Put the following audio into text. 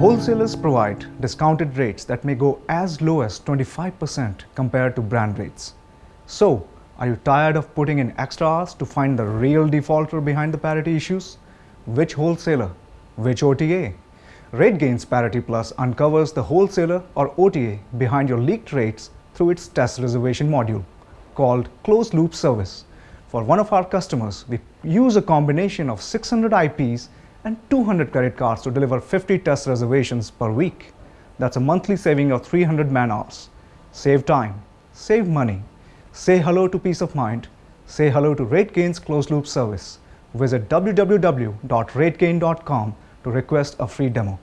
Wholesalers provide discounted rates that may go as low as 25% compared to brand rates. So, are you tired of putting in extra hours to find the real defaulter behind the parity issues? Which wholesaler? Which OTA? RateGain's Parity Plus uncovers the wholesaler or OTA behind your leaked rates through its test reservation module called Closed Loop Service. For one of our customers, we use a combination of 600 IPs and 200 credit cards to deliver 50 test reservations per week. That's a monthly saving of 300 man hours. Save time, save money. Say hello to peace of mind. Say hello to RateGain's closed loop service. Visit www.rategain.com to request a free demo.